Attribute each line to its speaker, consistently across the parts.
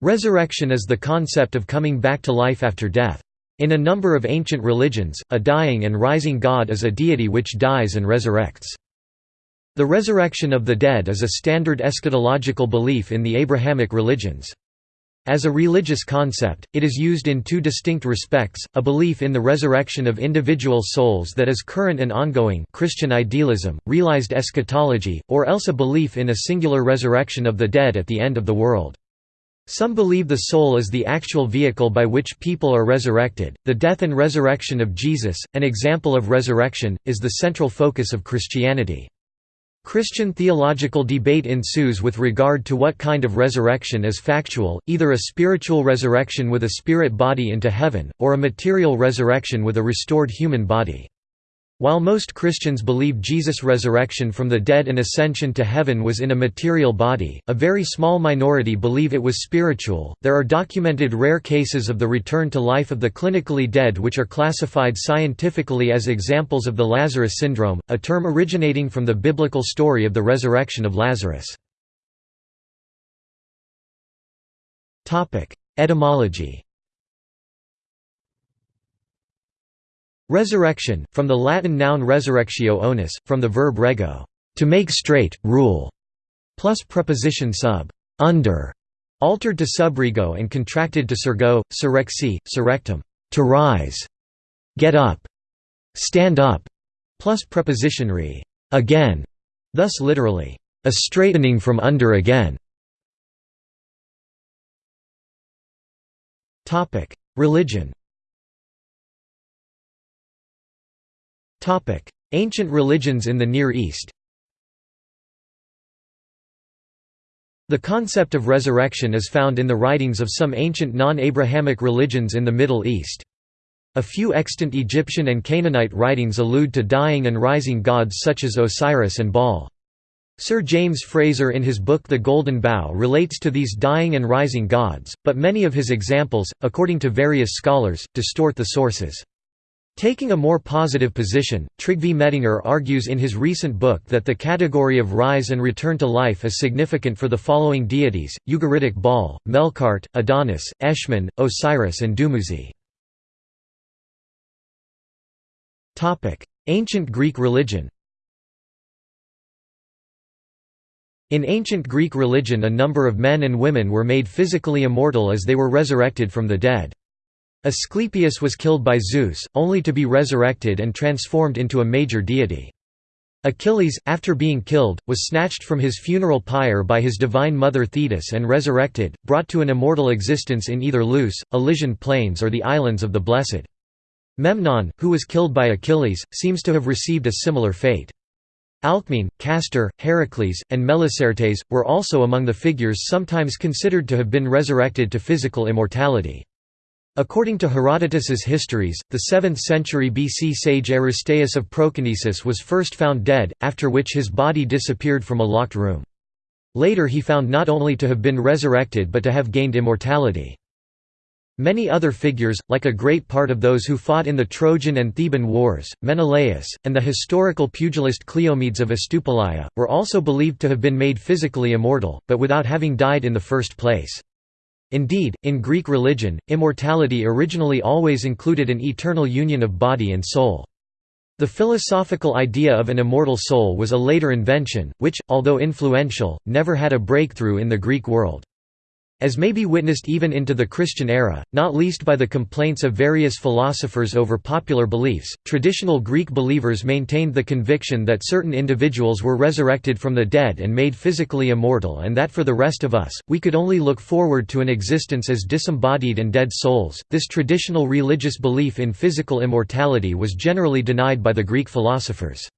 Speaker 1: Resurrection is the concept of coming back to life after death. In a number of ancient religions, a dying and rising God is a deity which dies and resurrects. The resurrection of the dead is a standard eschatological belief in the Abrahamic religions. As a religious concept, it is used in two distinct respects, a belief in the resurrection of individual souls that is current and ongoing Christian idealism, realized eschatology, or else a belief in a singular resurrection of the dead at the end of the world. Some believe the soul is the actual vehicle by which people are resurrected. The death and resurrection of Jesus, an example of resurrection, is the central focus of Christianity. Christian theological debate ensues with regard to what kind of resurrection is factual, either a spiritual resurrection with a spirit body into heaven, or a material resurrection with a restored human body. While most Christians believe Jesus' resurrection from the dead and ascension to heaven was in a material body, a very small minority believe it was spiritual. There are documented rare cases of the return to life of the clinically dead which are classified scientifically as examples of the Lazarus syndrome, a term originating from the biblical story of the resurrection of Lazarus. Etymology Resurrection, from the Latin noun resurrectio onus, from the verb rego, to make straight, rule, plus preposition sub, under, altered to subrego and contracted to surgo, surrexi, surrectum, to rise, get up, stand up, plus preposition re, again, thus literally, a straightening from under again. Religion Ancient religions in the Near East The concept of resurrection is found in the writings of some ancient non-Abrahamic religions in the Middle East. A few extant Egyptian and Canaanite writings allude to dying and rising gods such as Osiris and Baal. Sir James Frazer in his book The Golden Bough relates to these dying and rising gods, but many of his examples, according to various scholars, distort the sources. Taking a more positive position, Trygve Mettinger argues in his recent book that the category of rise and return to life is significant for the following deities, Ugaritic Baal, Melkart, Adonis, Eshmun, Osiris and Dumuzi. Ancient Greek religion In ancient Greek religion a number of men and women were made physically immortal as they were resurrected from the dead. Asclepius was killed by Zeus, only to be resurrected and transformed into a major deity. Achilles, after being killed, was snatched from his funeral pyre by his divine mother Thetis and resurrected, brought to an immortal existence in either Lus, Elysian plains or the islands of the Blessed. Memnon, who was killed by Achilles, seems to have received a similar fate. Alcmene, Castor, Heracles, and Melicertes, were also among the figures sometimes considered to have been resurrected to physical immortality. According to Herodotus's histories, the 7th century BC sage Aristeas of Proconnesus was first found dead, after which his body disappeared from a locked room. Later he found not only to have been resurrected but to have gained immortality. Many other figures, like a great part of those who fought in the Trojan and Theban wars, Menelaus, and the historical pugilist Cleomedes of Astypalaia, were also believed to have been made physically immortal, but without having died in the first place. Indeed, in Greek religion, immortality originally always included an eternal union of body and soul. The philosophical idea of an immortal soul was a later invention, which, although influential, never had a breakthrough in the Greek world. As may be witnessed even into the Christian era, not least by the complaints of various philosophers over popular beliefs, traditional Greek believers maintained the conviction that certain individuals were resurrected from the dead and made physically immortal and that for the rest of us, we could only look forward to an existence as disembodied and dead souls. This traditional religious belief in physical immortality was generally denied by the Greek philosophers.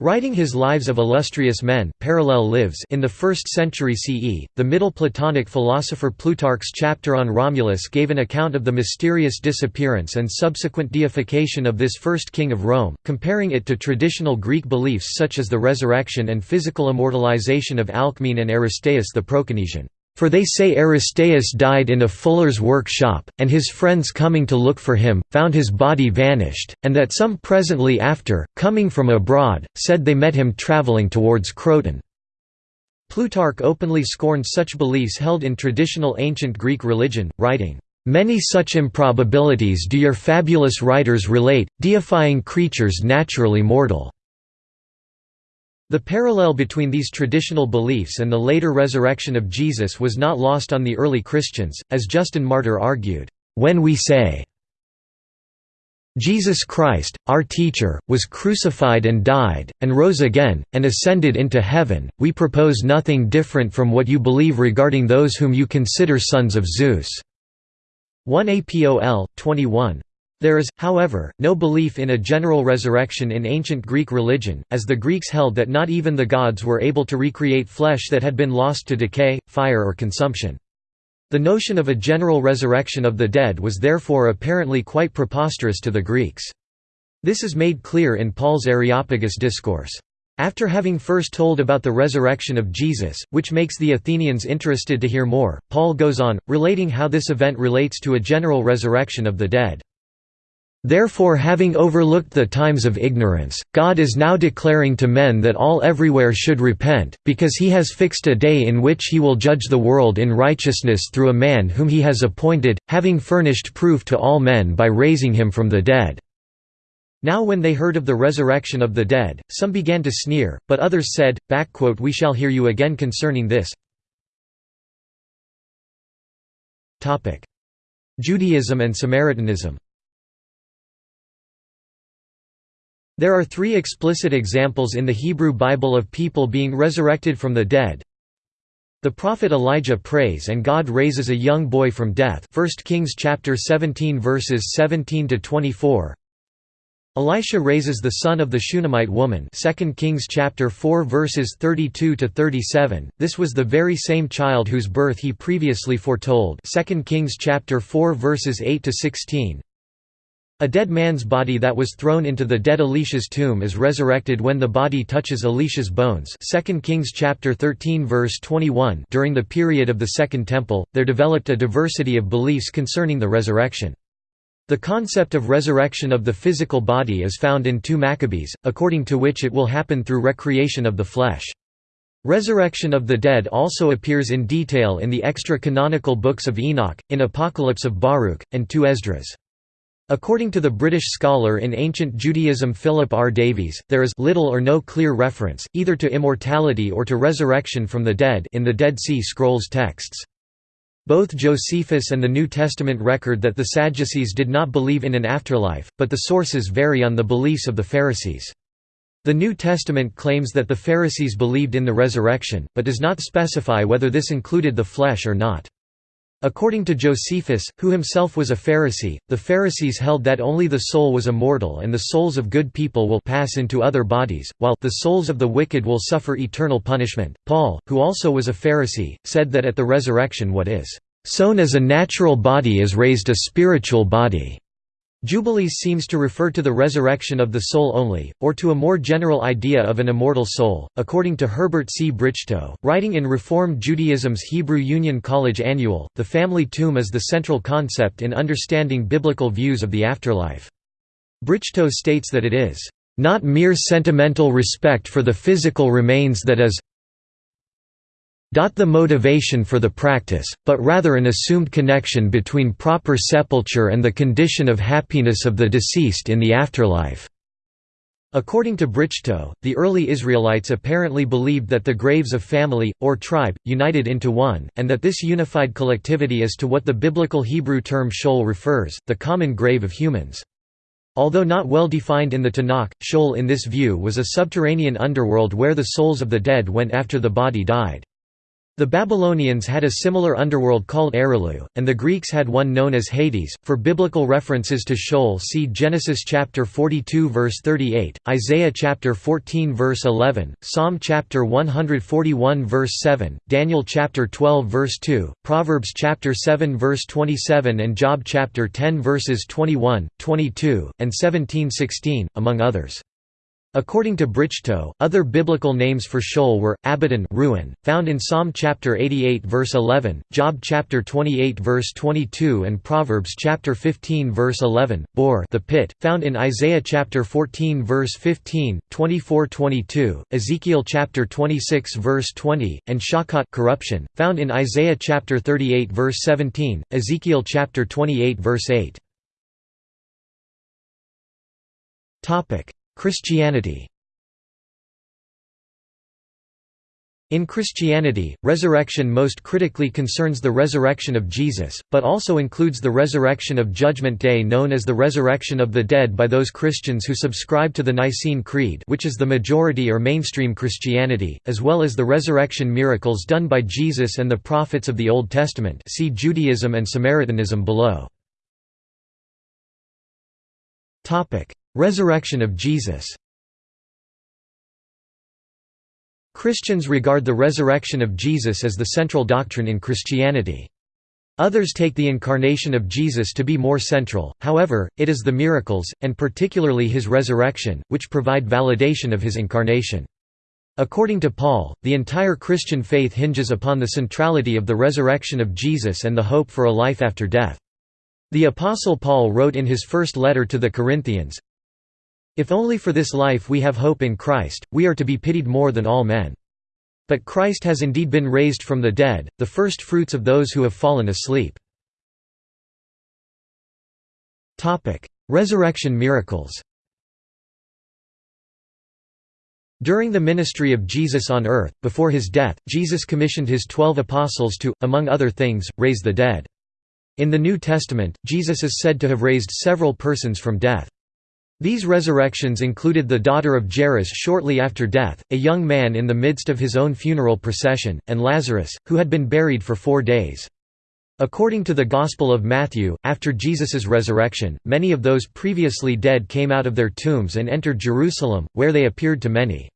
Speaker 1: Writing his Lives of Illustrious Men parallel lives in the 1st century CE, the Middle Platonic philosopher Plutarch's chapter on Romulus gave an account of the mysterious disappearance and subsequent deification of this first king of Rome, comparing it to traditional Greek beliefs such as the resurrection and physical immortalization of Alcmene and Aristeas the Proconnesian. For they say Aristeas died in a fuller's workshop, and his friends coming to look for him, found his body vanished, and that some presently after, coming from abroad, said they met him travelling towards Croton. Plutarch openly scorned such beliefs held in traditional ancient Greek religion, writing, "...many such improbabilities do your fabulous writers relate, deifying creatures naturally mortal." The parallel between these traditional beliefs and the later resurrection of Jesus was not lost on the early Christians, as Justin Martyr argued, "...when we say Jesus Christ, our teacher, was crucified and died, and rose again, and ascended into heaven, we propose nothing different from what you believe regarding those whom you consider sons of Zeus." 1 Apol. 21. There is, however, no belief in a general resurrection in ancient Greek religion, as the Greeks held that not even the gods were able to recreate flesh that had been lost to decay, fire or consumption. The notion of a general resurrection of the dead was therefore apparently quite preposterous to the Greeks. This is made clear in Paul's Areopagus discourse. After having first told about the resurrection of Jesus, which makes the Athenians interested to hear more, Paul goes on, relating how this event relates to a general resurrection of the dead. Therefore having overlooked the times of ignorance, God is now declaring to men that all everywhere should repent, because he has fixed a day in which he will judge the world in righteousness through a man whom he has appointed, having furnished proof to all men by raising him from the dead." Now when they heard of the resurrection of the dead, some began to sneer, but others said, We shall hear you again concerning this. Judaism and Samaritanism There are three explicit examples in the Hebrew Bible of people being resurrected from the dead. The prophet Elijah prays and God raises a young boy from death 1 Kings chapter 17 verses 17 to 24. Elisha raises the son of the Shunammite woman 2 Kings chapter 4 verses 32 to 37. This was the very same child whose birth he previously foretold 2 Kings chapter 4 verses 8 to 16. A dead man's body that was thrown into the dead Elisha's tomb is resurrected when the body touches Elisha's bones 2 Kings chapter 13 verse 21 During the period of the Second Temple, there developed a diversity of beliefs concerning the resurrection. The concept of resurrection of the physical body is found in 2 Maccabees, according to which it will happen through recreation of the flesh. Resurrection of the dead also appears in detail in the extra-canonical books of Enoch, in Apocalypse of Baruch, and 2 Esdras. According to the British scholar in ancient Judaism Philip R. Davies, there is little or no clear reference, either to immortality or to resurrection from the dead in the Dead Sea Scrolls texts. Both Josephus and the New Testament record that the Sadducees did not believe in an afterlife, but the sources vary on the beliefs of the Pharisees. The New Testament claims that the Pharisees believed in the resurrection, but does not specify whether this included the flesh or not. According to Josephus, who himself was a Pharisee, the Pharisees held that only the soul was immortal and the souls of good people will pass into other bodies, while the souls of the wicked will suffer eternal punishment. Paul, who also was a Pharisee, said that at the resurrection what is sown as a natural body is raised a spiritual body. Jubilees seems to refer to the resurrection of the soul only, or to a more general idea of an immortal soul. According to Herbert C. Brichto, writing in Reformed Judaism's Hebrew Union College Annual, the family tomb is the central concept in understanding biblical views of the afterlife. Brichto states that it is not mere sentimental respect for the physical remains that is the motivation for the practice, but rather an assumed connection between proper sepulture and the condition of happiness of the deceased in the afterlife. According to Brichto, the early Israelites apparently believed that the graves of family, or tribe, united into one, and that this unified collectivity is to what the biblical Hebrew term Sheol refers, the common grave of humans. Although not well defined in the Tanakh, Sheol in this view was a subterranean underworld where the souls of the dead went after the body died. The Babylonians had a similar underworld called Erilu, and the Greeks had one known as Hades. For biblical references to Sheol, see Genesis chapter 42 verse 38, Isaiah chapter 14 verse 11, Psalm chapter 141 verse 7, Daniel chapter 12 verse 2, Proverbs chapter 7 verse 27 and Job chapter 10 verses 21, 22, and 17-16, among others. According to Brichto, other biblical names for Sheol were Abaddon, ruin, found in Psalm chapter 88 verse 11, Job chapter 28 verse 22 and Proverbs chapter 15 verse 11, Bor, the pit, found in Isaiah chapter 14 verse 15, 24-22, Ezekiel chapter 26 verse 20, and Shakhat corruption, found in Isaiah chapter 38 verse 17, Ezekiel chapter 28 verse 8. Topic: Christianity In Christianity, resurrection most critically concerns the resurrection of Jesus, but also includes the resurrection of Judgment Day known as the resurrection of the dead by those Christians who subscribe to the Nicene Creed which is the majority or mainstream Christianity, as well as the resurrection miracles done by Jesus and the prophets of the Old Testament see Judaism and Samaritanism below. Resurrection of Jesus Christians regard the resurrection of Jesus as the central doctrine in Christianity. Others take the incarnation of Jesus to be more central, however, it is the miracles, and particularly his resurrection, which provide validation of his incarnation. According to Paul, the entire Christian faith hinges upon the centrality of the resurrection of Jesus and the hope for a life after death. The Apostle Paul wrote in his first letter to the Corinthians, if only for this life we have hope in Christ, we are to be pitied more than all men. But Christ has indeed been raised from the dead, the first fruits of those who have fallen asleep. Resurrection miracles During the ministry of Jesus on earth, before his death, Jesus commissioned his twelve apostles to, among other things, raise the dead. In the New Testament, Jesus is said to have raised several persons from death. These resurrections included the daughter of Jairus shortly after death, a young man in the midst of his own funeral procession, and Lazarus, who had been buried for four days. According to the Gospel of Matthew, after Jesus' resurrection, many of those previously dead came out of their tombs and entered Jerusalem, where they appeared to many.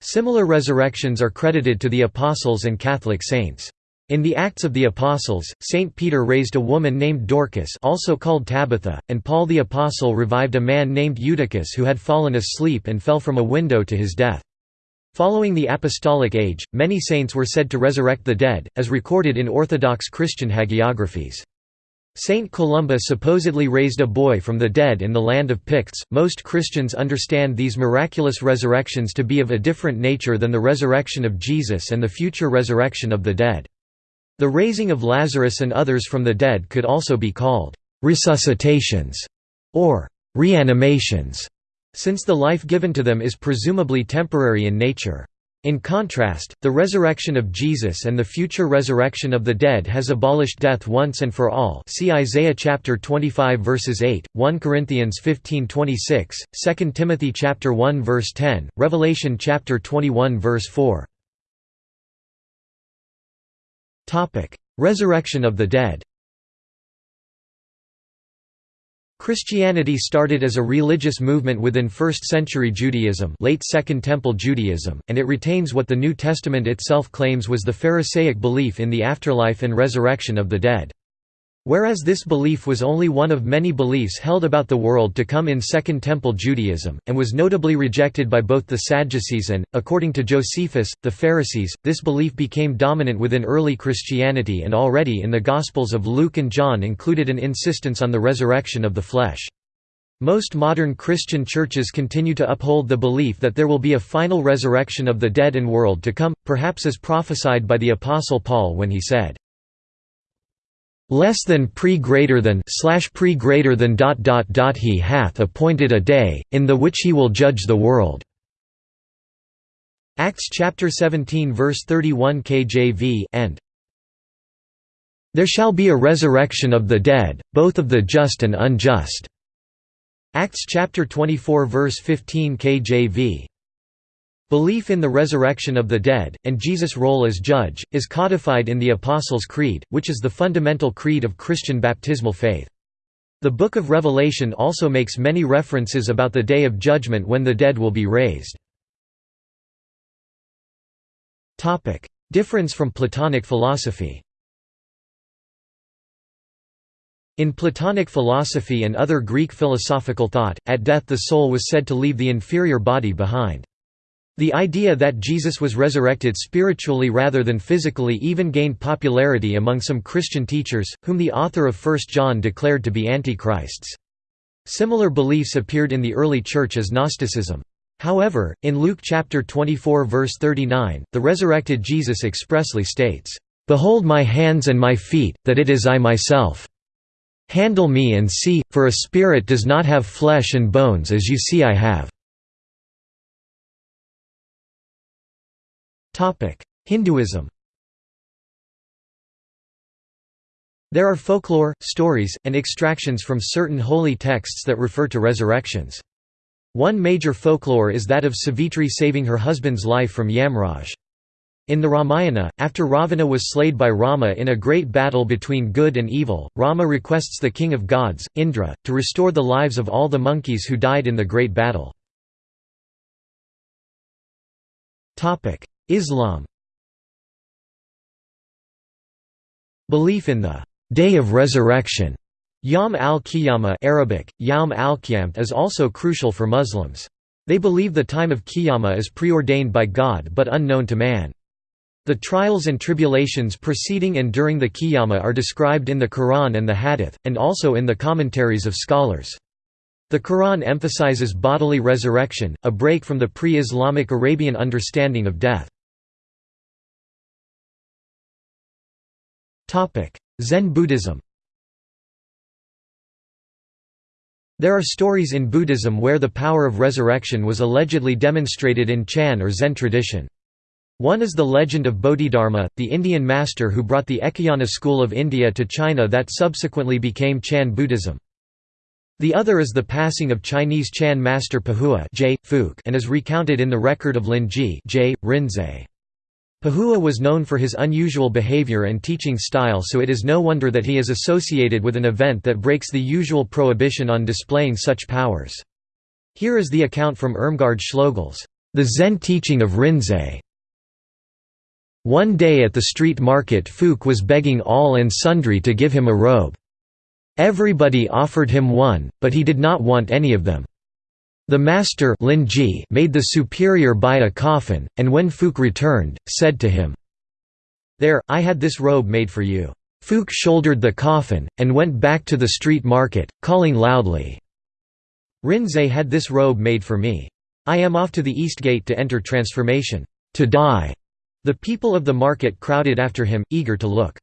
Speaker 1: Similar resurrections are credited to the Apostles and Catholic saints. In the Acts of the Apostles, Saint Peter raised a woman named Dorcas also called Tabitha, and Paul the Apostle revived a man named Eutychus who had fallen asleep and fell from a window to his death. Following the Apostolic Age, many saints were said to resurrect the dead, as recorded in Orthodox Christian hagiographies. Saint Columba supposedly raised a boy from the dead in the land of Picts. Most Christians understand these miraculous resurrections to be of a different nature than the resurrection of Jesus and the future resurrection of the dead. The raising of Lazarus and others from the dead could also be called resuscitations or reanimations, since the life given to them is presumably temporary in nature. In contrast, the resurrection of Jesus and the future resurrection of the dead has abolished death once and for all. See Isaiah chapter 25 verses 8, 1 Corinthians 15:26, 2 Timothy chapter 1 verse 10, Revelation chapter 21 verse 4. Resurrection of the dead Christianity started as a religious movement within 1st-century Judaism late Second Temple Judaism, and it retains what the New Testament itself claims was the Pharisaic belief in the afterlife and resurrection of the dead. Whereas this belief was only one of many beliefs held about the world to come in Second Temple Judaism, and was notably rejected by both the Sadducees and, according to Josephus, the Pharisees, this belief became dominant within early Christianity and already in the Gospels of Luke and John included an insistence on the resurrection of the flesh. Most modern Christian churches continue to uphold the belief that there will be a final resurrection of the dead and world to come, perhaps as prophesied by the Apostle Paul when he said, less than pre greater than slash pre greater than dot dot dot he hath appointed a day in the which he will judge the world. Acts chapter 17 verse 31 KJV and There shall be a resurrection of the dead both of the just and unjust. Acts chapter 24 verse 15 KJV Belief in the resurrection of the dead, and Jesus' role as judge, is codified in the Apostles' Creed, which is the fundamental creed of Christian baptismal faith. The Book of Revelation also makes many references about the Day of Judgment when the dead will be raised. Difference from Platonic philosophy In Platonic philosophy and other Greek philosophical thought, at death the soul was said to leave the inferior body behind. The idea that Jesus was resurrected spiritually rather than physically even gained popularity among some Christian teachers, whom the author of 1 John declared to be antichrists. Similar beliefs appeared in the early church as Gnosticism. However, in Luke chapter 24 verse 39, the resurrected Jesus expressly states, "Behold my hands and my feet, that it is I myself." Handle me and see, for a spirit does not have flesh and bones as you see I have." Hinduism There are folklore, stories, and extractions from certain holy texts that refer to resurrections. One major folklore is that of Savitri saving her husband's life from Yamraj. In the Ramayana, after Ravana was slayed by Rama in a great battle between good and evil, Rama requests the king of gods, Indra, to restore the lives of all the monkeys who died in the great battle. Islam Belief in the «Day of Resurrection» Yom al-Qiyamah Arabic, Yawm al is also crucial for Muslims. They believe the time of Qiyamah is preordained by God but unknown to man. The trials and tribulations preceding and during the Qiyamah are described in the Quran and the Hadith, and also in the commentaries of scholars. The Quran emphasizes bodily resurrection, a break from the pre-Islamic Arabian understanding of death. Zen Buddhism There are stories in Buddhism where the power of resurrection was allegedly demonstrated in Chan or Zen tradition. One is the legend of Bodhidharma, the Indian master who brought the Ekayana school of India to China that subsequently became Chan Buddhism. The other is the passing of Chinese Chan master Puhua and is recounted in the record of Linji. Rinzai. Puhua was known for his unusual behavior and teaching style so it is no wonder that he is associated with an event that breaks the usual prohibition on displaying such powers. Here is the account from Irmgard Schloegl's, The Zen Teaching of Rinzai. One day at the street market Fuke was begging all and sundry to give him a robe. Everybody offered him one, but he did not want any of them. The master made the superior buy a coffin, and when Fuke returned, said to him, There, I had this robe made for you. Fuke shouldered the coffin, and went back to the street market, calling loudly, Rinzai had this robe made for me. I am off to the east gate to enter transformation. To die. The people of the market crowded after him, eager to look.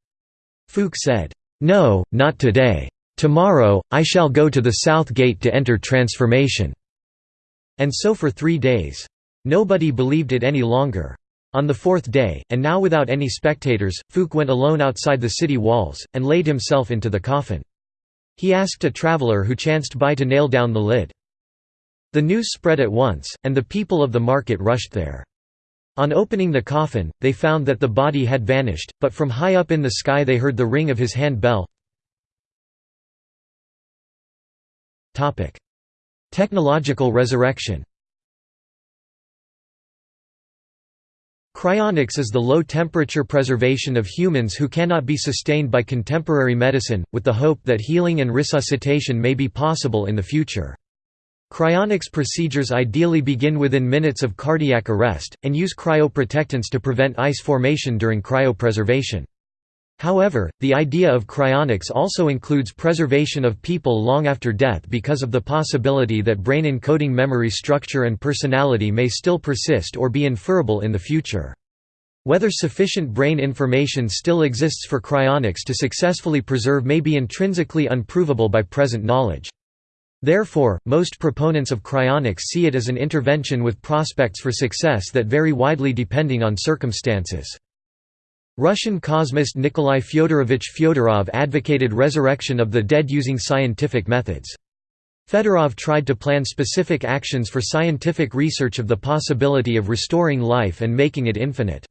Speaker 1: Fuke said, "'No, not today. Tomorrow, I shall go to the south gate to enter transformation.' And so for three days. Nobody believed it any longer. On the fourth day, and now without any spectators, Fuke went alone outside the city walls, and laid himself into the coffin. He asked a traveller who chanced by to nail down the lid. The news spread at once, and the people of the market rushed there. On opening the coffin, they found that the body had vanished, but from high up in the sky they heard the ring of his hand bell. Technological resurrection Cryonics is the low-temperature preservation of humans who cannot be sustained by contemporary medicine, with the hope that healing and resuscitation may be possible in the future. Cryonics procedures ideally begin within minutes of cardiac arrest, and use cryoprotectants to prevent ice formation during cryopreservation. However, the idea of cryonics also includes preservation of people long after death because of the possibility that brain encoding memory structure and personality may still persist or be inferable in the future. Whether sufficient brain information still exists for cryonics to successfully preserve may be intrinsically unprovable by present knowledge. Therefore, most proponents of cryonics see it as an intervention with prospects for success that vary widely depending on circumstances. Russian cosmist Nikolai Fyodorovich Fyodorov advocated resurrection of the dead using scientific methods. Fedorov tried to plan specific actions for scientific research of the possibility of restoring life and making it infinite.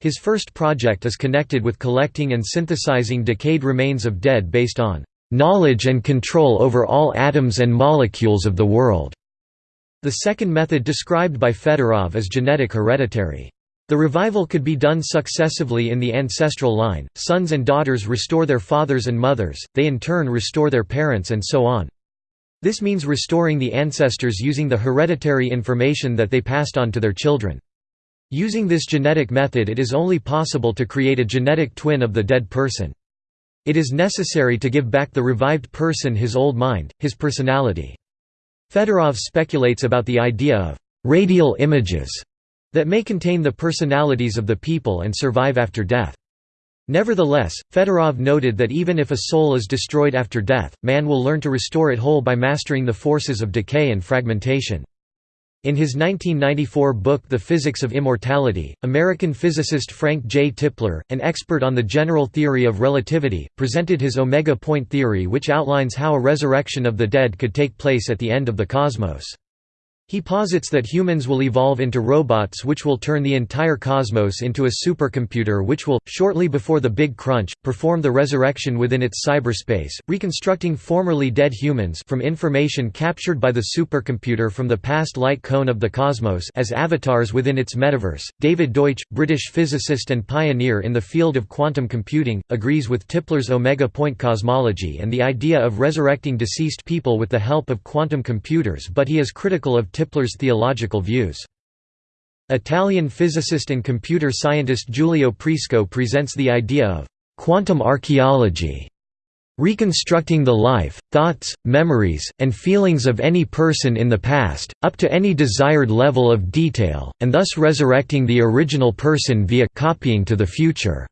Speaker 1: His first project is connected with collecting and synthesizing decayed remains of dead based on knowledge and control over all atoms and molecules of the world. The second method described by Fedorov is genetic hereditary. The revival could be done successively in the ancestral line, sons and daughters restore their fathers and mothers, they in turn restore their parents and so on. This means restoring the ancestors using the hereditary information that they passed on to their children. Using this genetic method it is only possible to create a genetic twin of the dead person. It is necessary to give back the revived person his old mind, his personality. Fedorov speculates about the idea of «radial images» that may contain the personalities of the people and survive after death. Nevertheless, Fedorov noted that even if a soul is destroyed after death, man will learn to restore it whole by mastering the forces of decay and fragmentation. In his 1994 book The Physics of Immortality, American physicist Frank J. Tipler, an expert on the general theory of relativity, presented his omega point theory which outlines how a resurrection of the dead could take place at the end of the cosmos. He posits that humans will evolve into robots which will turn the entire cosmos into a supercomputer which will, shortly before the Big Crunch, perform the resurrection within its cyberspace, reconstructing formerly dead humans from information captured by the supercomputer from the past light cone of the cosmos as avatars within its metaverse. David Deutsch, British physicist and pioneer in the field of quantum computing, agrees with Tipler's omega point cosmology and the idea of resurrecting deceased people with the help of quantum computers but he is critical of Tipler's theological views. Italian physicist and computer scientist Giulio Prisco presents the idea of quantum archaeology, reconstructing the life, thoughts, memories, and feelings of any person in the past, up to any desired level of detail, and thus resurrecting the original person via copying to the future.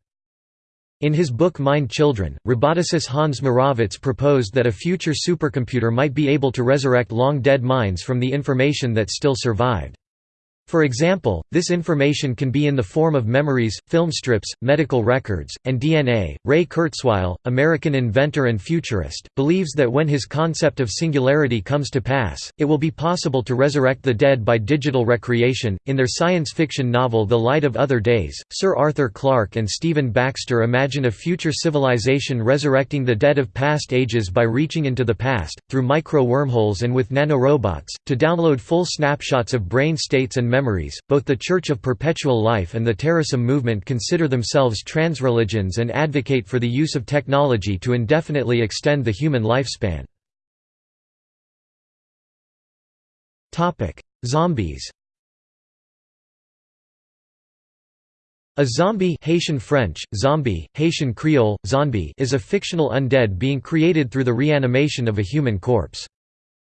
Speaker 1: In his book Mind Children, roboticist Hans Moravec proposed that a future supercomputer might be able to resurrect long-dead minds from the information that still survived. For example, this information can be in the form of memories, film strips, medical records, and DNA. Ray Kurzweil, American inventor and futurist, believes that when his concept of singularity comes to pass, it will be possible to resurrect the dead by digital recreation. In their science fiction novel The Light of Other Days, Sir Arthur Clarke and Stephen Baxter imagine a future civilization resurrecting the dead of past ages by reaching into the past, through micro wormholes and with nanorobots, to download full snapshots of brain states and memories. Both the Church of Perpetual Life and the Terasem movement consider themselves transreligions and advocate for the use of technology to indefinitely extend the human lifespan. Topic: Zombies. A zombie Haitian French, zombie, Haitian Creole, zombie is a fictional undead being created through the reanimation of a human corpse.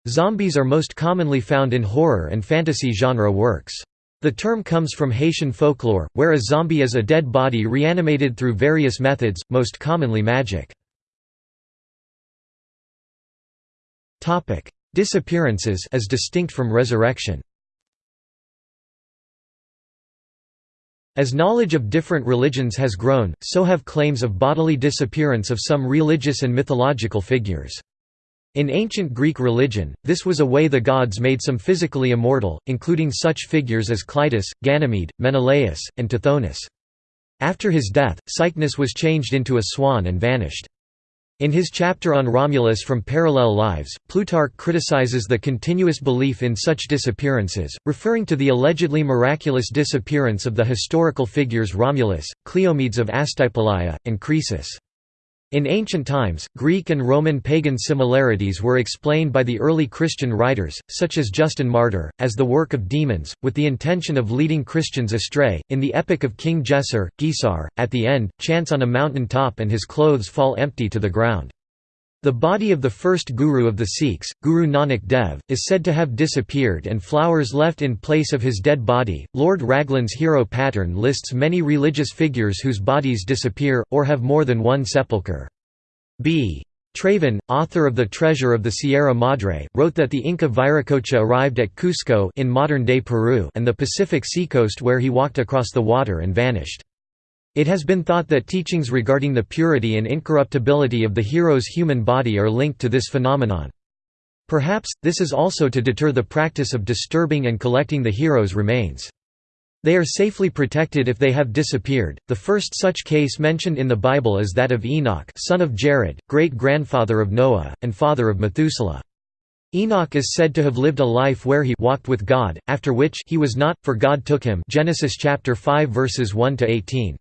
Speaker 1: Zombies are most commonly found in horror and fantasy genre works. The term comes from Haitian folklore, where a zombie is a dead body reanimated through various methods, most commonly magic. Disappearances as distinct from resurrection As knowledge of different religions has grown, so have claims of bodily disappearance of some religious and mythological figures. In ancient Greek religion, this was a way the gods made some physically immortal, including such figures as Cleitus, Ganymede, Menelaus, and Tithonus. After his death, Cycnus was changed into a swan and vanished. In his chapter on Romulus from Parallel Lives, Plutarch criticizes the continuous belief in such disappearances, referring to the allegedly miraculous disappearance of the historical figures Romulus, Cleomedes of Astypalaia, and Croesus. In ancient times, Greek and Roman pagan similarities were explained by the early Christian writers, such as Justin Martyr, as the work of demons, with the intention of leading Christians astray. In the epic of King Gesar, Gisar, at the end, chants on a mountain top and his clothes fall empty to the ground. The body of the first guru of the Sikhs, Guru Nanak Dev, is said to have disappeared and flowers left in place of his dead body. Lord Raglan's hero pattern lists many religious figures whose bodies disappear, or have more than one sepulchre. B. Traven, author of The Treasure of the Sierra Madre, wrote that the Inca Viracocha arrived at Cusco in modern-day Peru and the Pacific seacoast where he walked across the water and vanished. It has been thought that teachings regarding the purity and incorruptibility of the hero's human body are linked to this phenomenon. Perhaps, this is also to deter the practice of disturbing and collecting the hero's remains. They are safely protected if they have disappeared. The first such case mentioned in the Bible is that of Enoch, son of Jared, great-grandfather of Noah, and father of Methuselah. Enoch is said to have lived a life where he walked with God, after which he was not, for God took him Genesis chapter 5 verses 1 to 18.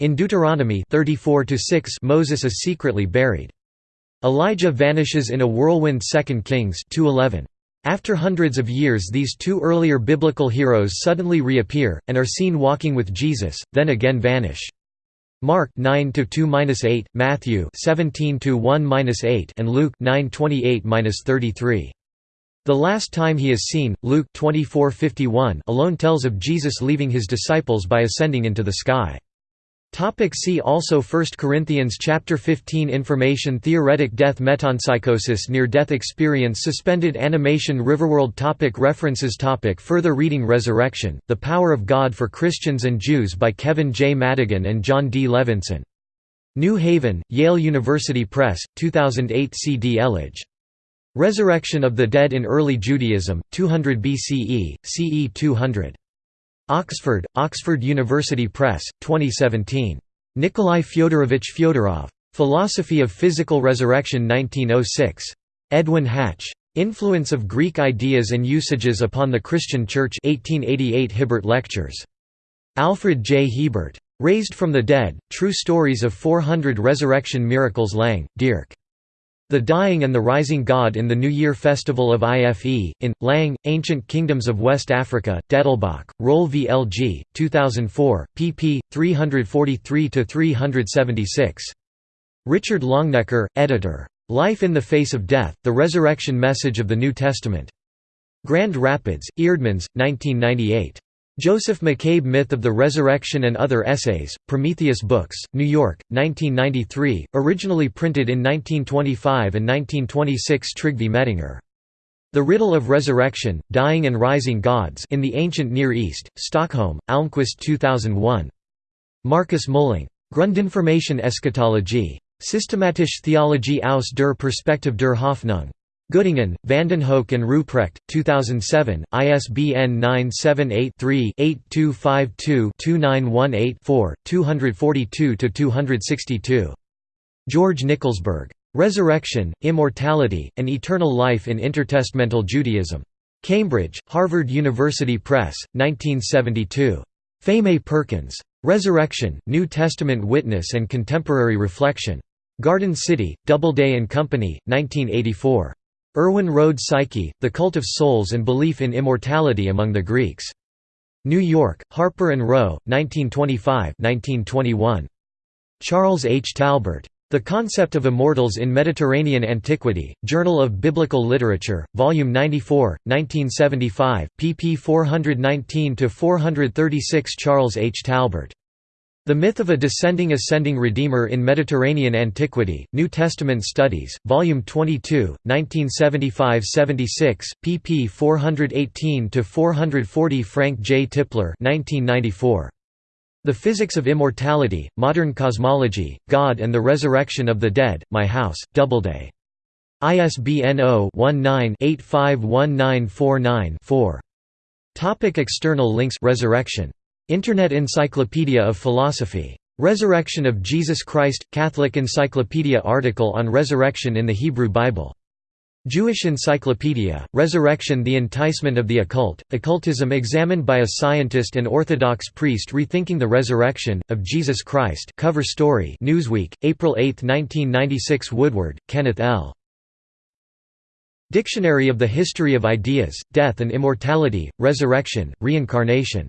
Speaker 1: In Deuteronomy 34 6 Moses is secretly buried. Elijah vanishes in a whirlwind 2 Kings 2:11. After hundreds of years these two earlier biblical heroes suddenly reappear, and are seen walking with Jesus, then again vanish. Mark 9-2-8, Matthew 17-1-8 and Luke 9:28-33. The last time he is seen, Luke 24:51 alone tells of Jesus leaving his disciples by ascending into the sky. Topic see also 1 Corinthians chapter 15 Information Theoretic Death Metempsychosis Near-death experience Suspended animation Riverworld topic References topic Further reading Resurrection, The Power of God for Christians and Jews by Kevin J. Madigan and John D. Levenson New Haven, Yale University Press, 2008 C. D. Elledge. Resurrection of the Dead in Early Judaism, 200 BCE, CE 200. Oxford, Oxford University Press, 2017. Nikolai Fyodorovich Fyodorov. Philosophy of Physical Resurrection 1906. Edwin Hatch. Influence of Greek Ideas and Usages upon the Christian Church 1888 Hibbert Lectures. Alfred J. Hebert. Raised from the Dead, True Stories of 400 Resurrection Miracles Lang, Dirk. The Dying and the Rising God in the New Year Festival of IFE, in, Lang, Ancient Kingdoms of West Africa, Dettelbach, Roll VLG, 2004, pp. 343–376. Richard Longenecker, editor. Life in the Face of Death, The Resurrection Message of the New Testament. Grand Rapids, Eerdmans, 1998. Joseph McCabe Myth of the Resurrection and Other Essays, Prometheus Books, New York, 1993, originally printed in 1925 and 1926 Trygve Mettinger. The Riddle of Resurrection, Dying and Rising Gods in the Ancient Near East, Stockholm, Almquist 2001. Marcus Mulling. Grundinformation Eschatologie. Systematische Theologie aus der Perspektive der Hoffnung. Göttingen, Vandenhoeck and Ruprecht, 2007, ISBN 978-3-8252-2918-4, 242–262. George Nickelsburg. Resurrection, Immortality, and Eternal Life in Intertestamental Judaism. Cambridge, Harvard University Press, 1972. Pheme Perkins. Resurrection, New Testament Witness and Contemporary Reflection. Garden City, Doubleday and Company, 1984. Erwin Rohde Psyche, The Cult of Souls and Belief in Immortality Among the Greeks. New York, Harper & Row, 1925–1921. Charles H. Talbert. The Concept of Immortals in Mediterranean Antiquity, Journal of Biblical Literature, Volume 94, 1975, pp 419–436 Charles H. Talbert. The Myth of a Descending Ascending Redeemer in Mediterranean Antiquity, New Testament Studies, Volume 22, 1975–76, pp 418–440 Frank J. Tipler 1994. The Physics of Immortality, Modern Cosmology, God and the Resurrection of the Dead, My House, Doubleday. ISBN 0-19-851949-4. Topic external links Resurrection Internet Encyclopedia of Philosophy. Resurrection of Jesus Christ – Catholic Encyclopedia article on resurrection in the Hebrew Bible. Jewish Encyclopedia, Resurrection The Enticement of the Occult, Occultism examined by a scientist and Orthodox priest rethinking the resurrection, of Jesus Christ cover story Newsweek, April 8, 1996 Woodward, Kenneth L. Dictionary of the History of Ideas, Death and Immortality, Resurrection, Reincarnation